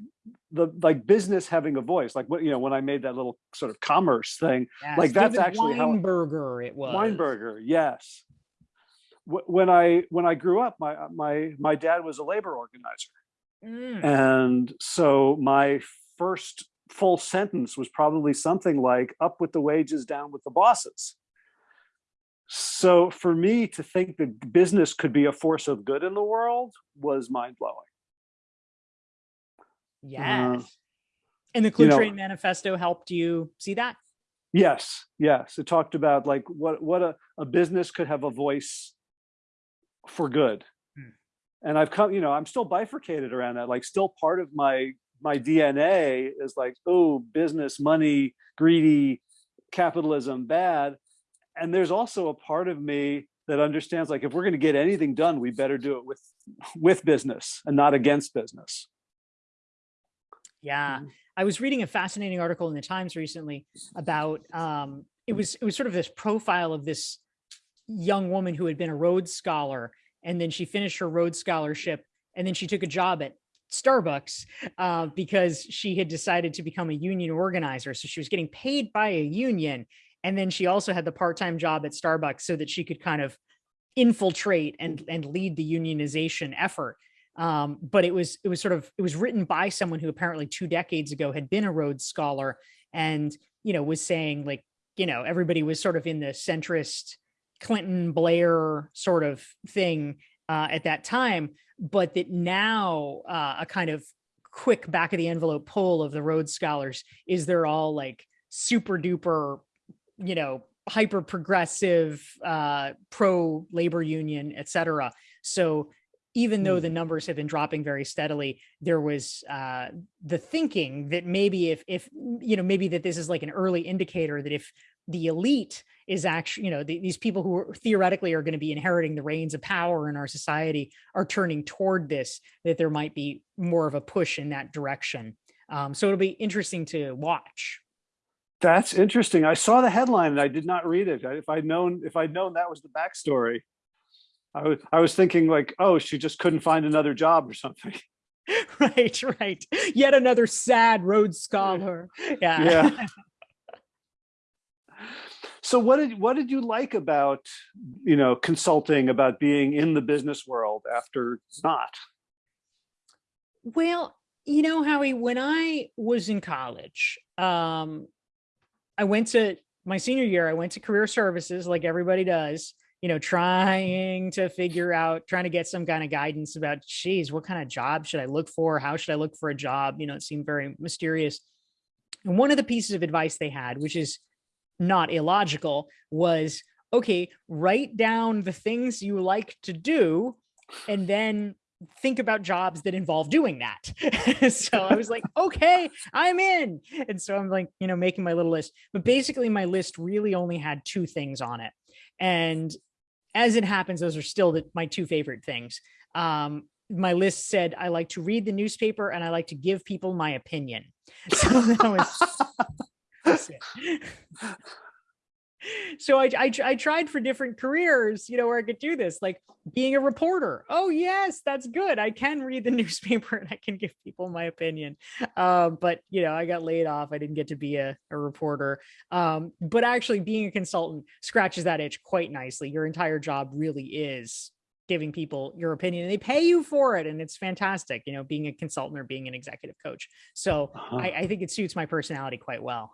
the like business having a voice like what you know when i made that little sort of commerce thing Yes, like, that's David actually how- Weinberger it was. weinberger yes. When i when i grew up my my my dad was a labor organizer. Mm, and so my first full sentence was probably something like up with the wages down with the bosses. So for me to think that business could be a force of good in the world was mind-blowing yes. and the Clue know- Train Manifesto helped you see that? Yes, yes. It talked about like what what a, a business could have a voice for good. Hmm. And I've come, you know, I'm still bifurcated around that. Like still part of my my DNA is like, oh, business, money, greedy, capitalism, bad. And there's also a part of me that understands like if we're going to get anything done, we better do it with *laughs* with business and not against business. Yeah. Mhm. I was reading a fascinating article in the Times recently about um it was it was sort of this profile of this young woman who had been a Rhodes scholar and then she finished her Rhodes scholarship and then she took a job at Starbucks uh, because she had decided to become a union organizer. So she was getting paid by a union. And then she also had the part-time job at Starbucks so that she could kind of infiltrate and, and lead the unionization effort um, but it was it was sort of it was written by someone who apparently two decades ago had been a Rhodes scholar and you know was saying like you know everybody was sort of in the centrist Clinton Blair sort of thing uh, at that time, but that now uh, a kind of quick back of the envelope poll of the Rhodes scholars is they're all like super duper you know hyper progressive uh pro labor union etc so even though the numbers have been dropping very steadily, there was uh, the thinking that maybe if, if, you know, maybe that this is like an early indicator that if the elite is actually, you know, the, these people who are theoretically are going to be inheriting the reins of power in our society are turning toward this, that there might be more of a push in that direction. Um, so it'll be interesting to watch. That's interesting. I saw the headline and I did not read it. If I'd known, if I'd known that was the backstory, I was, I was thinking like, oh, she just couldn't find another job or something. *laughs* right, right. Yet another sad Rhodes scholar. Yeah. Yeah. *laughs* So what did, what did you like about, you know, consulting, about being in the business world after not? Well, you know, Howie, when I was in college, um, I went to my senior year, I went to career services like everybody does, you know, trying to figure out, trying to get some kind of guidance about, geez, what kind of job should I look for? How should I look for a job? You know, it seemed very mysterious. And one of the pieces of advice they had, which is not illogical, was okay, write down the things you like to do and then think about jobs that involve doing that. *laughs* so I was like, okay, I'm in. And so I'm like, you know, making my little list. But basically, my list really only had two things on it. And as it happens, those are still the, my two favorite things. Um, my list said I like to read the newspaper and I like to give people my opinion. *laughs* So that was. *laughs* So I, I I tried for different careers, you know, where I could do this, like being a reporter. Oh yes, that's good. I can read the *laughs* newspaper and I can give people my opinion. Um, but you know, I got laid off. I didn't get to be a, a reporter. Um, but actually, being a consultant scratches that itch quite nicely. Your entire job really is giving people your opinion, and they pay you for it, and it's fantastic. You know, being a consultant or being an executive coach. So Uh-huh. I, I think it suits my personality quite well.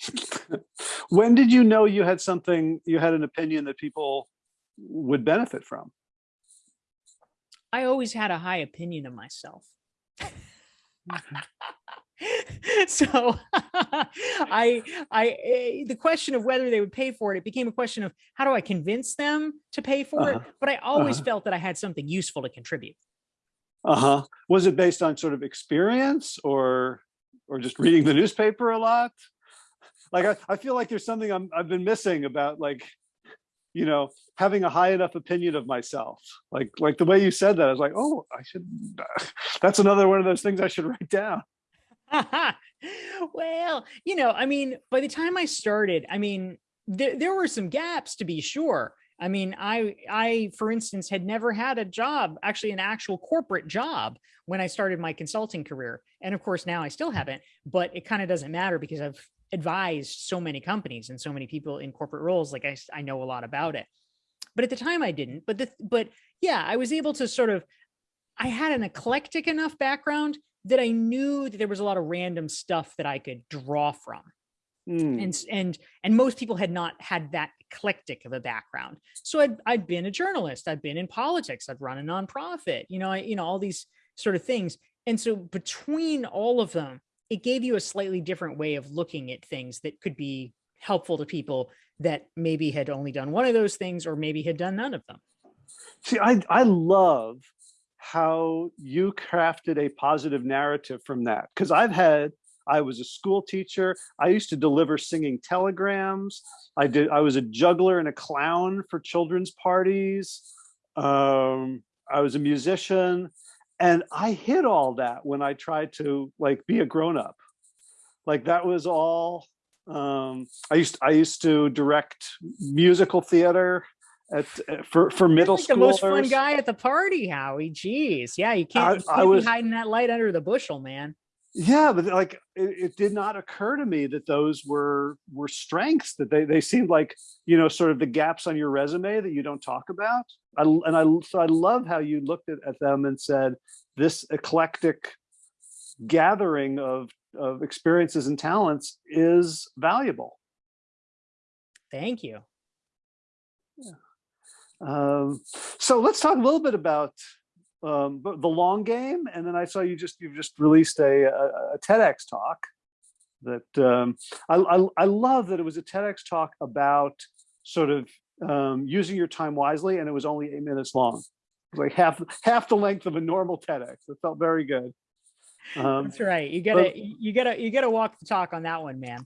*laughs* When did you know you had something, you had an opinion that people would benefit from? I always had a high opinion of myself. *laughs* so *laughs* I, I, eh, the question of whether they would pay for it, it became a question of how do I convince them to pay for it? Uh-huh. But I always Uh-huh. felt that I had something useful to contribute. Uh-huh. Was it based on sort of experience or or just reading the newspaper a lot? Like I, I feel like there's something I'm I've been missing about like, you know, having a high enough opinion of myself. Like like the way you said that, I was like, oh, I should *laughs* that's another one of those things I should write down. *laughs* well, you know, I mean, by the time I started, I mean, there, there were some gaps to be sure. I mean, I, I, for instance, had never had a job, actually an actual corporate job when I started my consulting career. And of course, now I still haven't, but it kind of doesn't matter because I've advised so many companies and so many people in corporate roles. Like I, I know a lot about it, but at the time I didn't, but the, but yeah, I was able to sort of, I had an eclectic enough background that I knew that there was a lot of random stuff that I could draw from. Mm. And, and, and most people had not had that eclectic of a background. So I'd, I'd been a journalist, I'd been in politics, I'd run a nonprofit, you know, I, you know, all these sort of things. And so between all of them, it gave you a slightly different way of looking at things that could be helpful to people that maybe had only done one of those things or maybe had done none of them. See, I, I love how you crafted a positive narrative from that. Because I've had, I was a school teacher. I used to deliver singing telegrams. I did, I was a juggler and a clown for children's parties. Um, I was a musician and I hid all that when I tried to like be a grown-up. Like that was all, um, I used, I used to direct musical theater at, uh, for for middle like school. The most fun guy at the party, Howie. Jeez, yeah, you can't, I, you can't I was be hiding that light under the bushel, man. Yeah, but like it, it, did not occur to me that those were were strengths. That they they seemed like you know sort of the gaps on your resume that you don't talk about. I, and I so I love how you looked at, at them and said this eclectic gathering of of experiences and talents is valuable. Thank you. Yeah. Um, so let's talk a little bit about um, the long game, and then I saw you just you've just released a, a, a TEDx talk that um, I, I, I love that it was a TEDx talk about sort of um, using your time wisely, and it was only eight minutes long, like half half the length of a normal TEDx. It felt very good. Um, That's right. You gotta but, you gotta you gotta walk the talk on that one, man.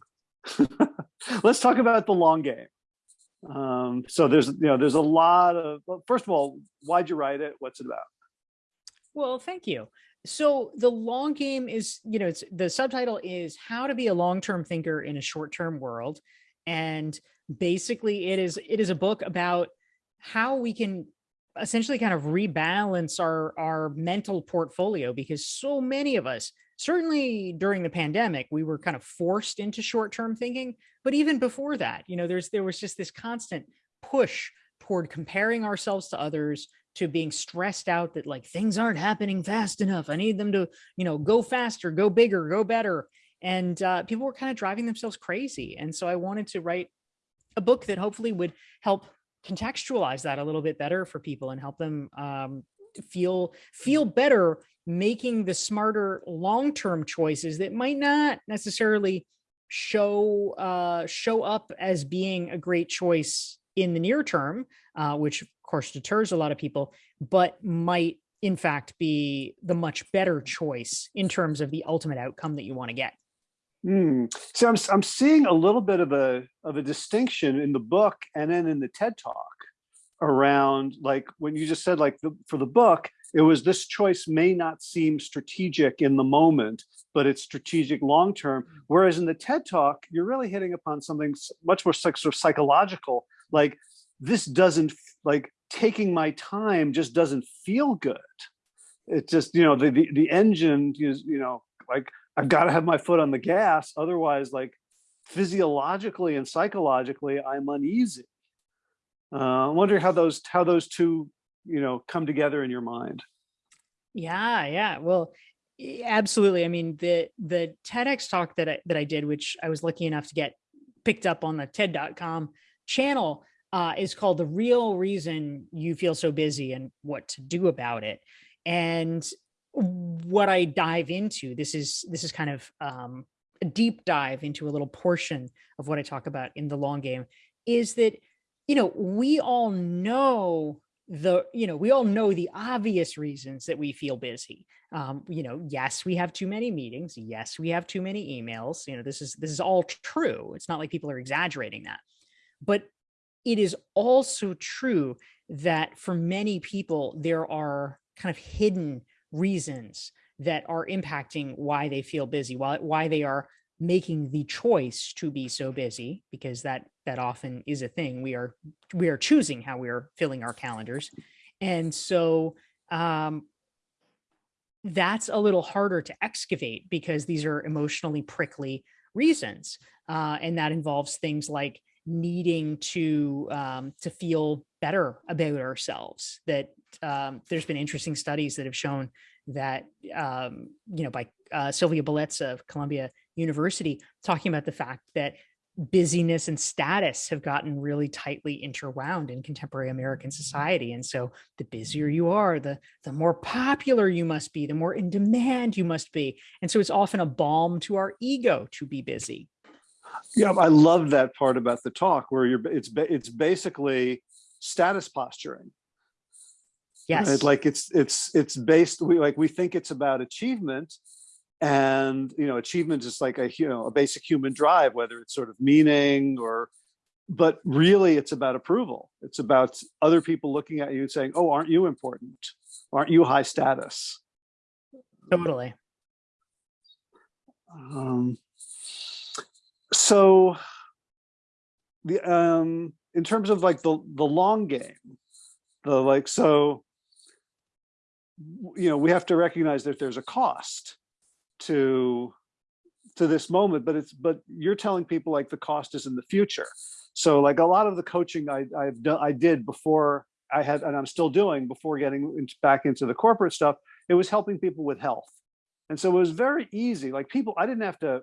*laughs* let's talk about the long game. Um, so there's, you know, there's a lot of, well, first of all, why'd you write it? What's it about? Well, thank you. So the long game is, you know, it's the subtitle is how to be a long-term thinker in a short-term world. And basically it is, it is a book about how we can essentially kind of rebalance our, our mental portfolio because so many of us, certainly during the pandemic, we were kind of forced into short-term thinking, but even before that, you know, there's, there was just this constant push toward comparing ourselves to others, to being stressed out that like things aren't happening fast enough. I need them to, you know, go faster, go bigger, go better. And uh, people were kind of driving themselves crazy. And so I wanted to write a book that hopefully would help contextualize that a little bit better for people and help them um, feel feel better making the smarter long-term choices that might not necessarily show uh, show up as being a great choice in the near term, uh, which course deters a lot of people, but might in fact be the much better choice in terms of the ultimate outcome that you want to get. Mm. So I'm, I'm seeing a little bit of a of a distinction in the book and then in the TED talk around like when you just said like the, for the book, it was this choice may not seem strategic in the moment, but it's strategic long term. Whereas in the TED talk, you're really hitting upon something much more sort of psychological, like this doesn't like taking my time just doesn't feel good. It just, you know, the, the, the engine is, you know, like I've got to have my foot on the gas. Otherwise, like physiologically and psychologically, I'm uneasy. Uh, I wonder how those how those two, you know, come together in your mind. Yeah, yeah. Well, absolutely. I mean, the the TEDx talk that I that I did, which I was lucky enough to get picked up on the TED.com channel, uh, is called The Real Reason You Feel So Busy and What to Do About It. And what I dive into, this is this is kind of um, a deep dive into a little portion of what I talk about in the long game, is that, you know, we all know the, you know, we all know the obvious reasons that we feel busy. Um, you know, yes, we have too many meetings. Yes, we have too many emails. You know, this is, this is all true. It's not like people are exaggerating that, but it is also true that for many people, there are kind of hidden reasons that are impacting why they feel busy, why, why they are making the choice to be so busy, because that that often is a thing. We are we are choosing how we are filling our calendars. And so um, that's a little harder to excavate because these are emotionally prickly reasons. Uh, and that involves things like needing to um, to feel better about ourselves that um, there's been interesting studies that have shown that um, you know by uh, Silvia Bellezza of Columbia University talking about the fact that busyness and status have gotten really tightly interwound in contemporary American society. And so the busier you are, the, the more popular you must be, the more in demand you must be. And so it's often a balm to our ego to be busy. Yeah, I love that part about the talk where you're it's it's basically status posturing. Yes. Right? Like it's it's it's based we like we think it's about achievement and you know achievement is like a you know a basic human drive whether it's sort of meaning or but really it's about approval it's about other people looking at you and saying oh aren't you important aren't you high status totally um, so the um in terms of like the the long game the like so you know we have to recognize that there's a cost to to this moment but it's but you're telling people like the cost is in the future. So like a lot of the coaching i i've done i did before i had and i'm still doing before getting back into the corporate stuff it was helping people with health. And so it was very easy like people i didn't have to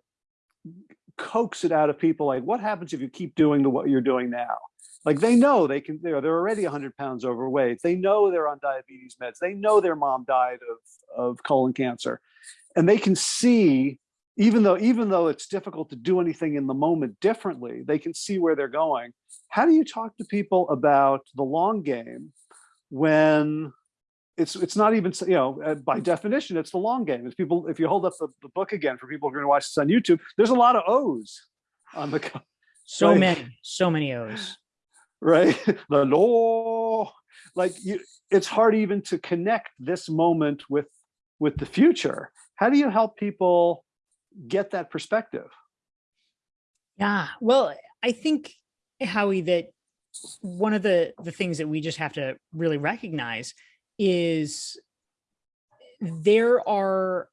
coax it out of people like what happens if you keep doing the what you're doing now? Like they know they can they're, they're already 100 pounds overweight. They know they're on diabetes meds. They know their mom died of of colon cancer. And they can see even though even though it's difficult to do anything in the moment differently they can see where they're going. How do you talk to people about the long game when it's it's not even you know uh, by definition it's the long game if people if you hold up the, the book again for people who are going to watch this on youtube there's a lot of o's on the so right? many so many o's right *laughs* the law like you it's hard even to connect this moment with with the future how do you help people get that perspective? Yeah, well, I think, Howie, that one of the, the things that we just have to really recognize is there are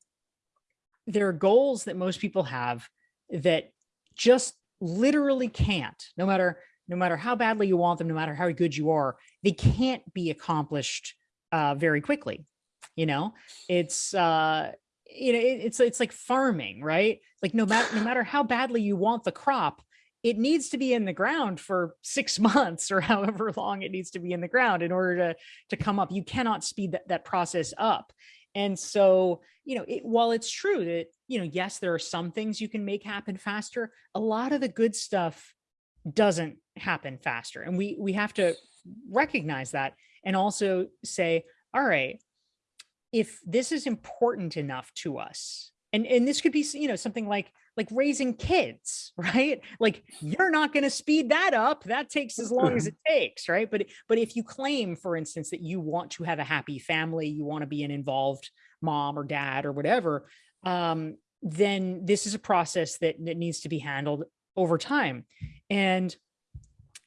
there are goals that most people have that just literally can't no matter no matter how badly you want them no matter how good you are they can't be accomplished uh very quickly you know it's uh you know, it, it's it's like farming, right? Like no matter no matter how badly you want the crop, it needs to be in the ground for six *laughs* months or however long it needs to be in the ground in order to to come up. You cannot speed that, that process up. And so, you know, it, while it's true that, you know, yes, there are some things you can make happen faster, a lot of the good stuff doesn't happen faster. And we we have to recognize that and also say, all right, if this is important enough to us and and this could be you know something like like raising kids *laughs* right? Like you're not going to speed that up. That takes as long as it takes right? But but if you claim for instance that you want to have a happy family you want to be an involved mom or dad or whatever um then this is a process that, that needs to be handled over time. And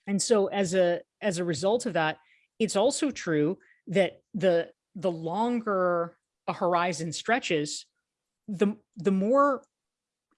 and so as a as a result of that it's also true that the the longer a horizon stretches, the the more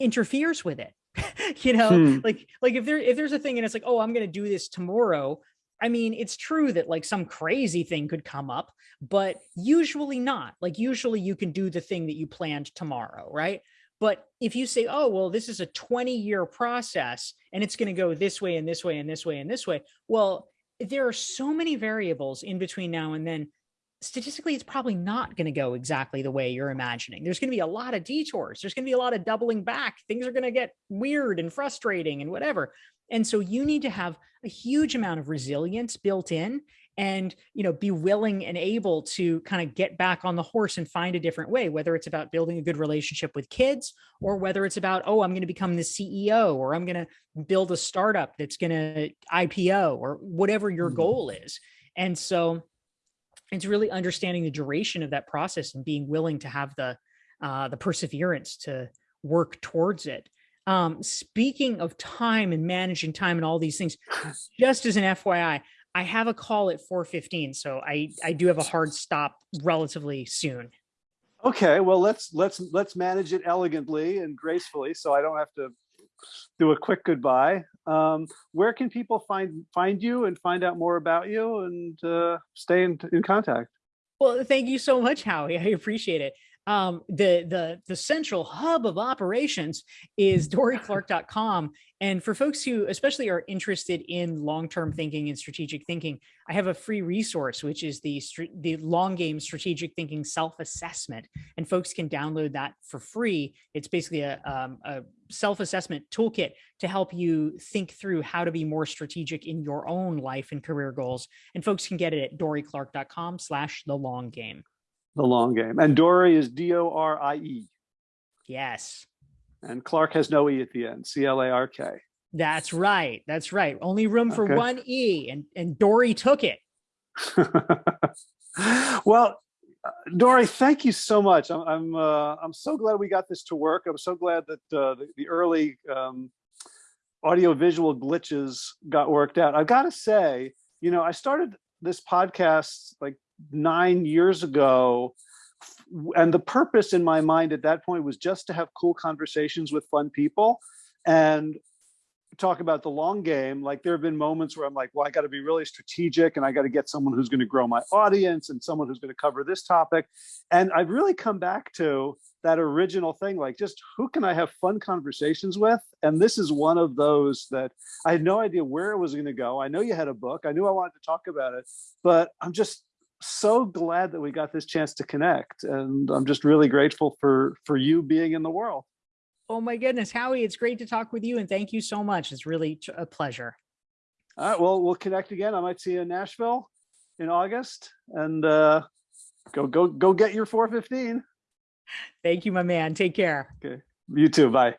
interferes with it. *laughs* you know, hmm. like like if there if there's a thing and it's like, oh, I'm gonna do this tomorrow. I mean, it's true that like some crazy thing could come up, but usually not. Like usually you can do the thing that you planned tomorrow, right? But if you say, oh, well, this is a 20 year process and it's going to go this way and this way and this way and this way. Well, there are so many variables in between now and then statistically, it's probably not going to go exactly the way you're imagining. There's going to be a lot of detours. There's going to be a lot of doubling back. Things are going to get weird and frustrating and whatever. And so you need to have a huge amount of resilience built in and you know be willing and able to kind of get back on the horse and find a different way whether it's about building a good relationship with kids or whether it's about oh i'm going to become the ceo or i'm going to build a startup that's going to ipo or whatever your Mhm. goal is and so it's really understanding the duration of that process and being willing to have the uh, the perseverance to work towards it um, speaking of time and managing time and all these things *sighs* just as an fyi I have a call at 4:15, so I I do have a hard stop relatively soon. Okay, well, let's, let's, let's manage it elegantly and gracefully, so I don't have to do a quick goodbye. Um, where can people find, find you and find out more about you and, uh, stay in, in contact? Well, thank you so much, Howie. I appreciate it. Um, the the the central hub of operations is dorieclark.com. And for folks who especially are interested in long-term thinking and strategic thinking, I have a free resource, which is the the long game strategic thinking self-assessment. And folks can download that for free. It's basically a, um, a self-assessment toolkit to help you think through how to be more strategic in your own life and career goals. And folks can get it at dorieclark.com slash the long game. The long game. And Dorie is D-O-R-I-E. Yes, And Clark has no E at the end, C-L-A-R-K. that's right. That's right. Only room for Okay. one E and, and Dorie took it. *laughs* well, Dorie, thank you so much. I'm I'm uh, I'm so glad we got this to work. I'm so glad that uh, the, the early um, audio visual glitches got worked out. I've got to say, you know, I started this podcast like nine years ago, and the purpose in my mind at that point was just to have cool conversations with fun people, and talk about the long game like there have been moments where i'm like well i got to be really strategic and i got to get someone who's going to grow my audience and someone who's going to cover this topic. And i've really come back to that original thing like just who can i have fun conversations with? And this is one of those that i had no idea where it was going to go. I know you had a book. I knew i wanted to talk about it but i'm just so glad that we got this chance to connect and i'm just really grateful for for you being in the world Oh my goodness, Howie, it's great to talk with you and thank you so much. It's really a pleasure. All right, well, we'll connect again. I might see you in Nashville in August and uh, go, go, go get your 415. Thank you, my man. Take care. Okay. You too. Bye.